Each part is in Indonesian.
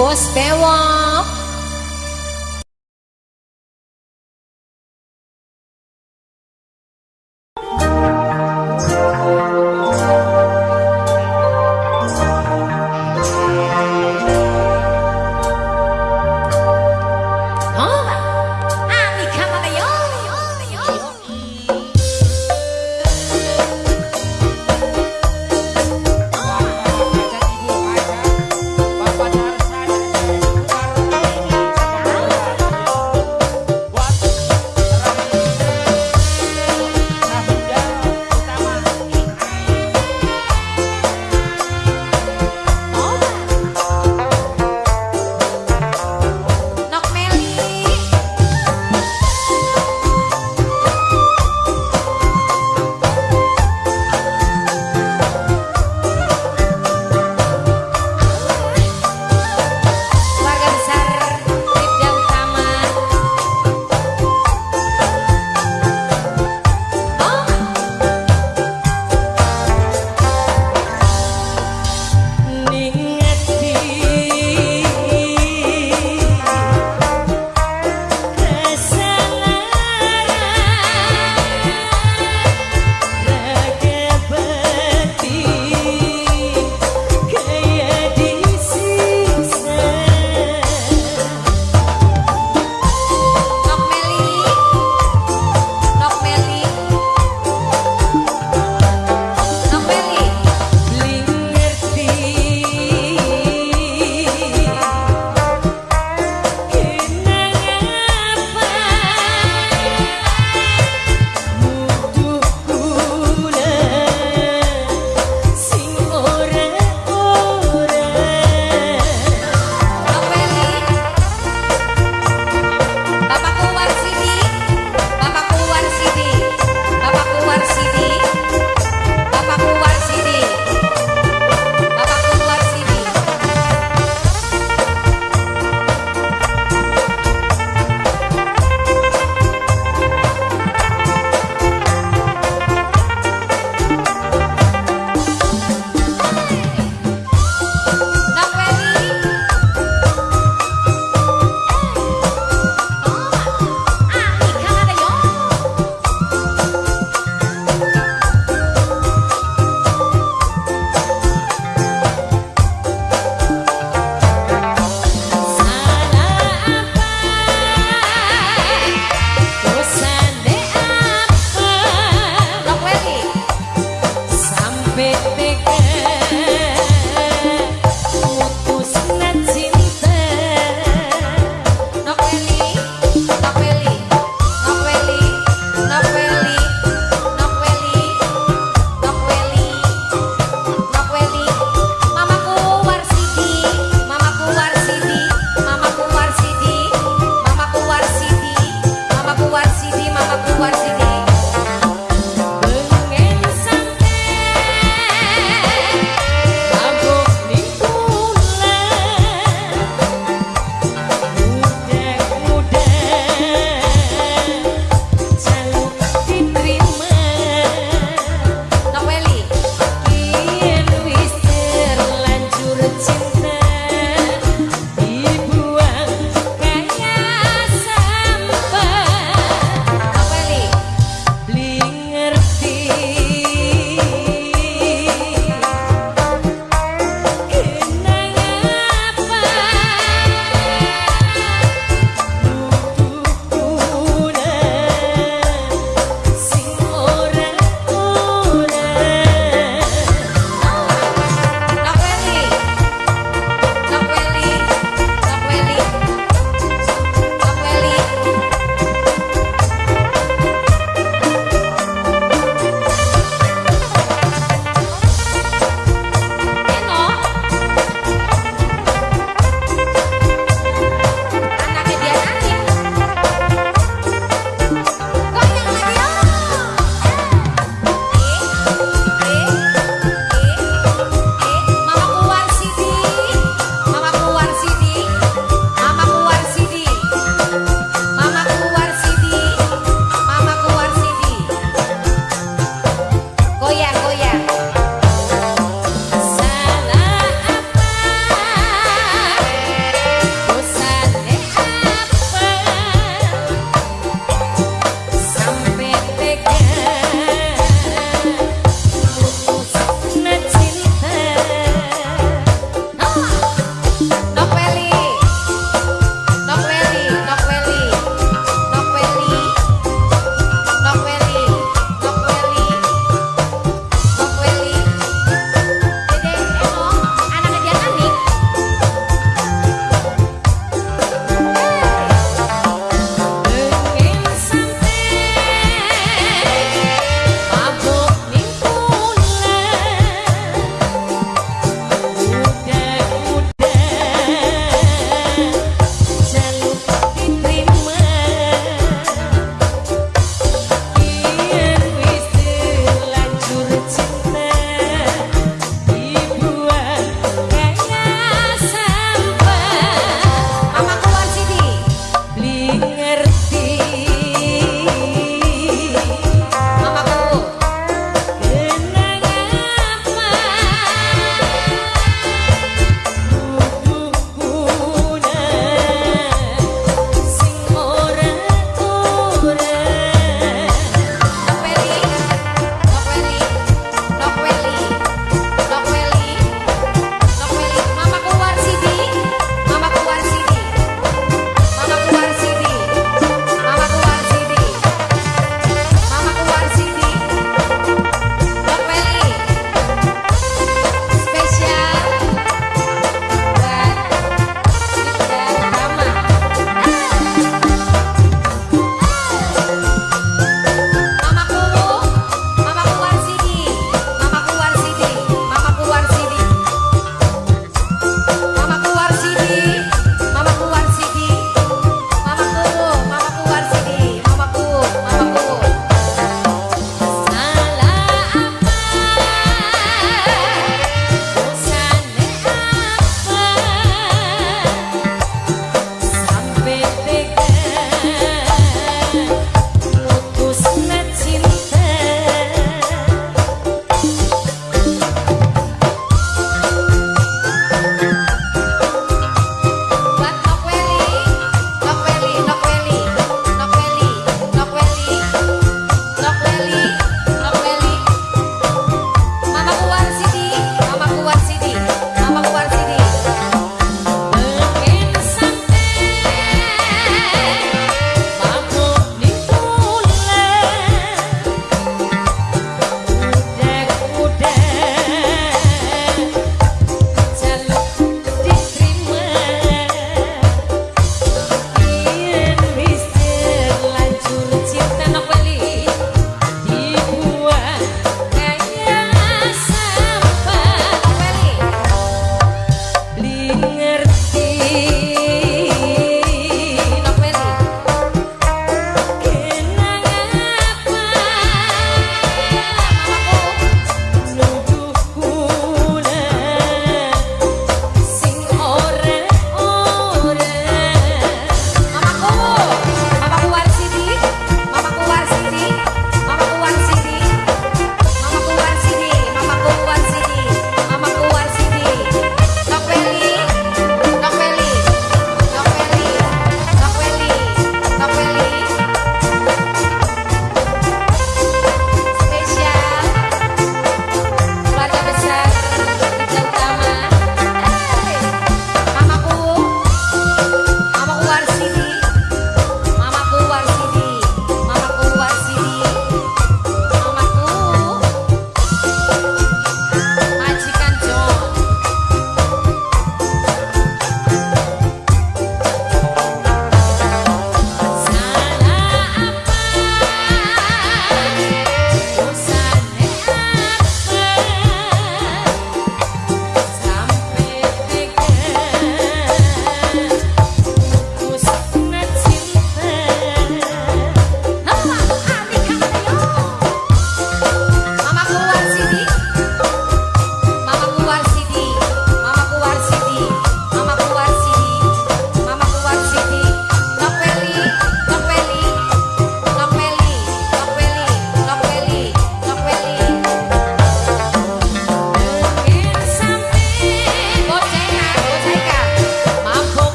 Boss Bewang.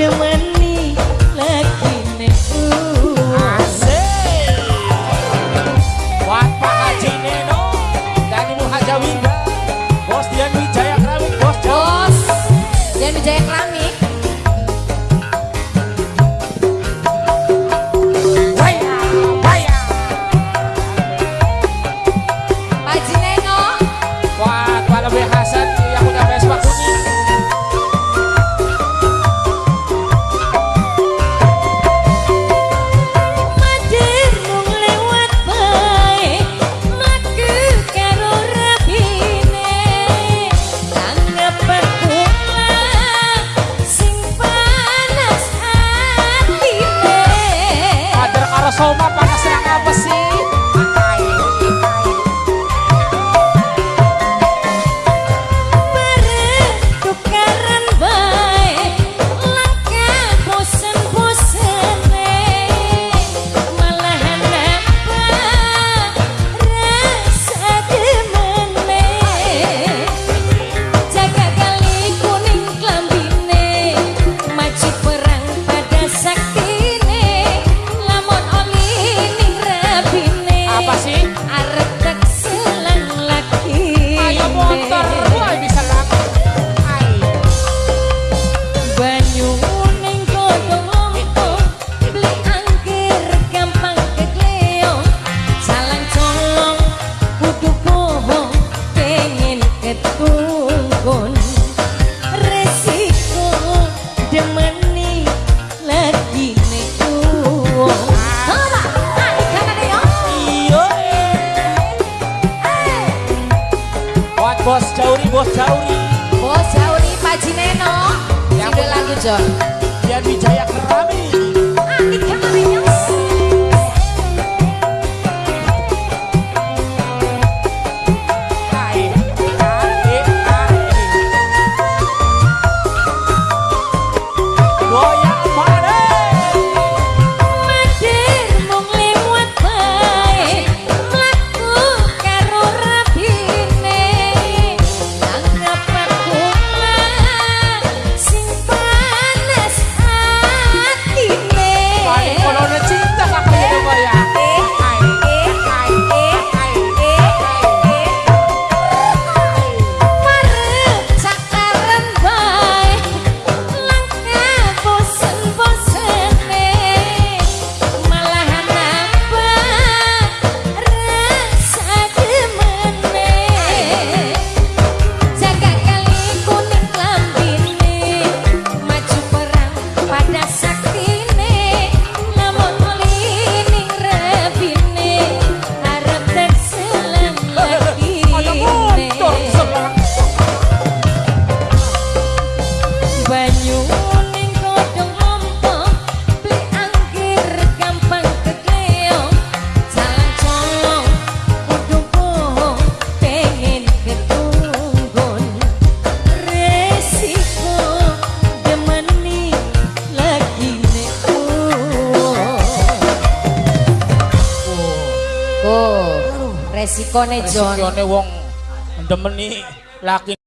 feeling Bos Jauri. Bos Jauri Pak Jineno Yang lagu John Dian Wijaya Kerami resikone Jon. Resikone wong ndemeni laki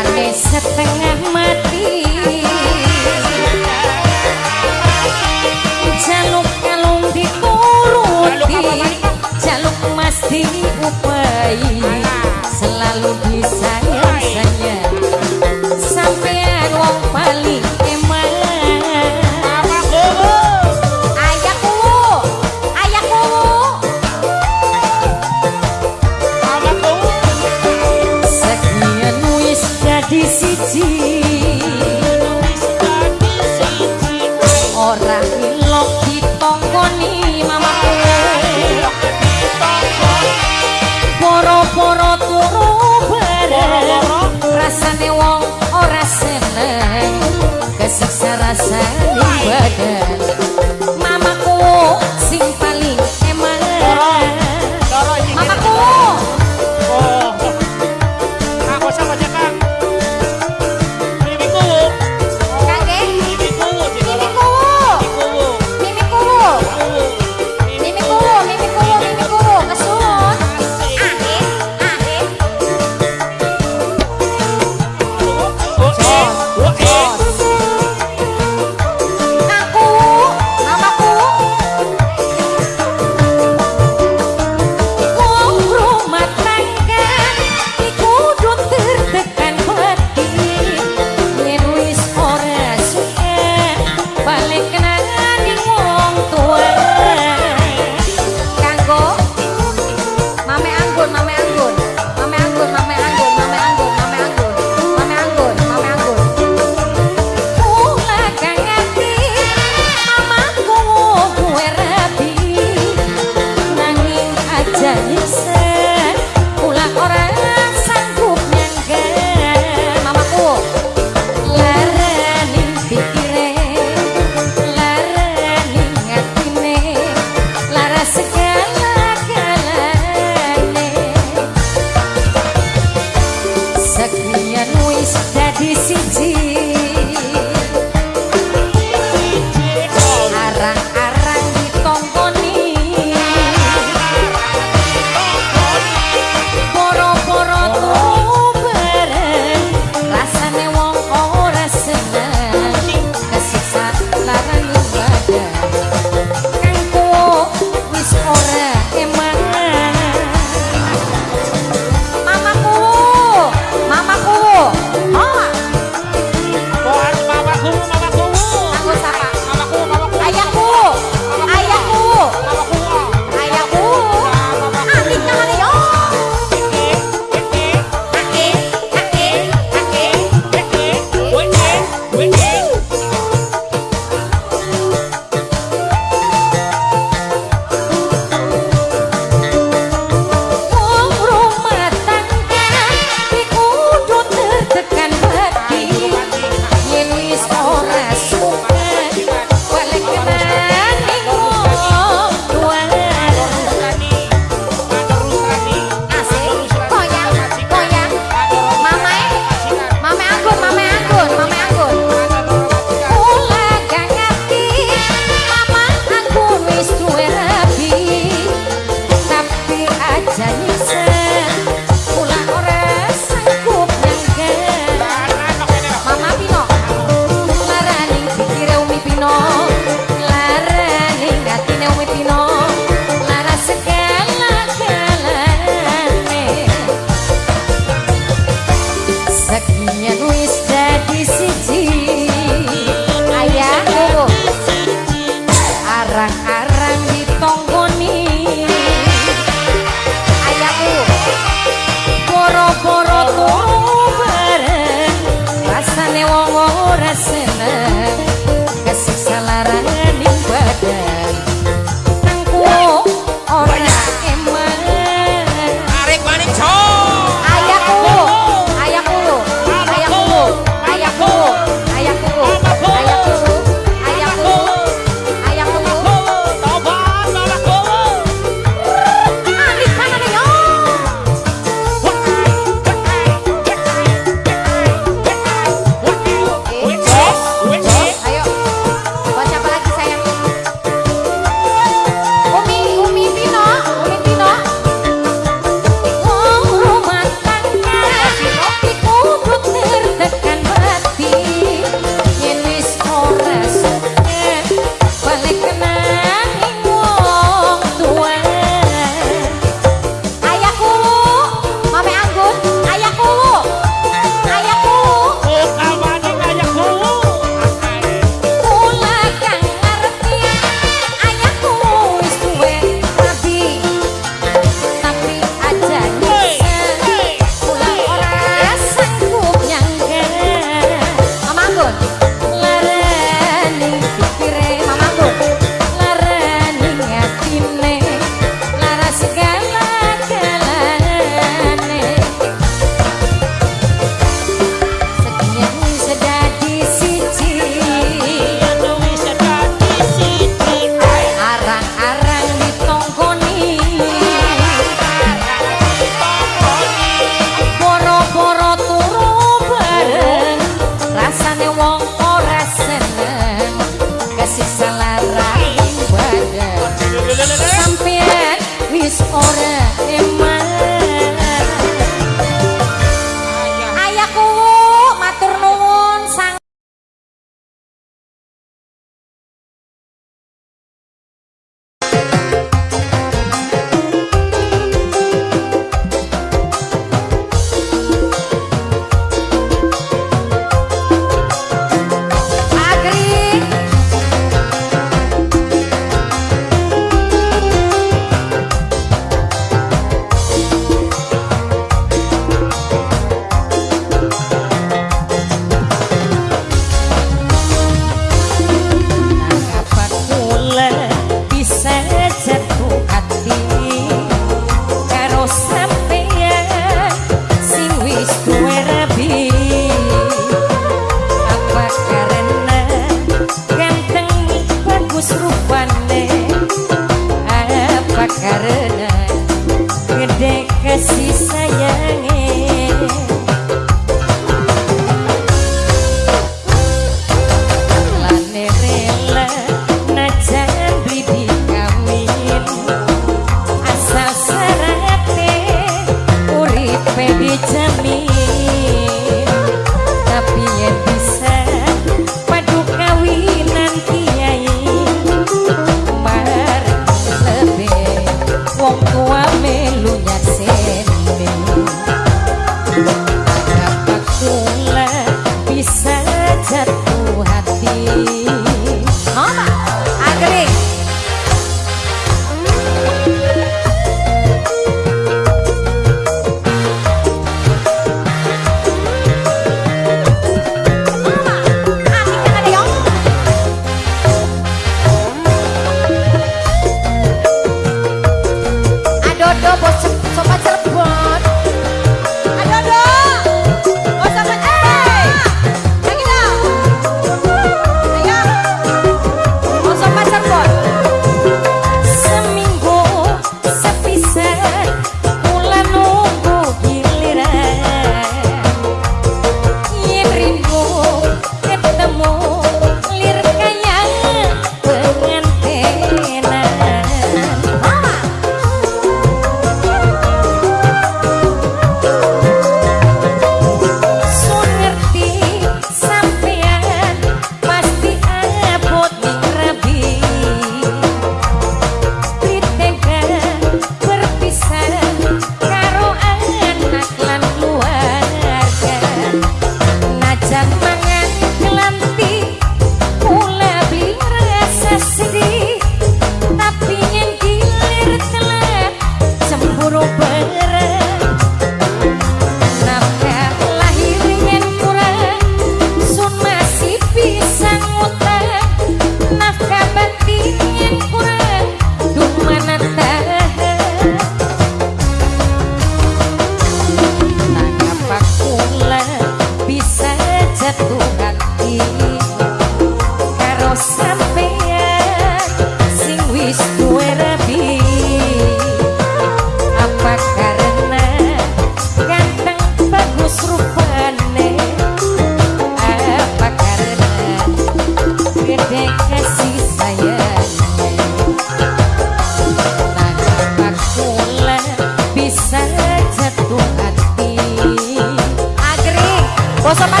esposa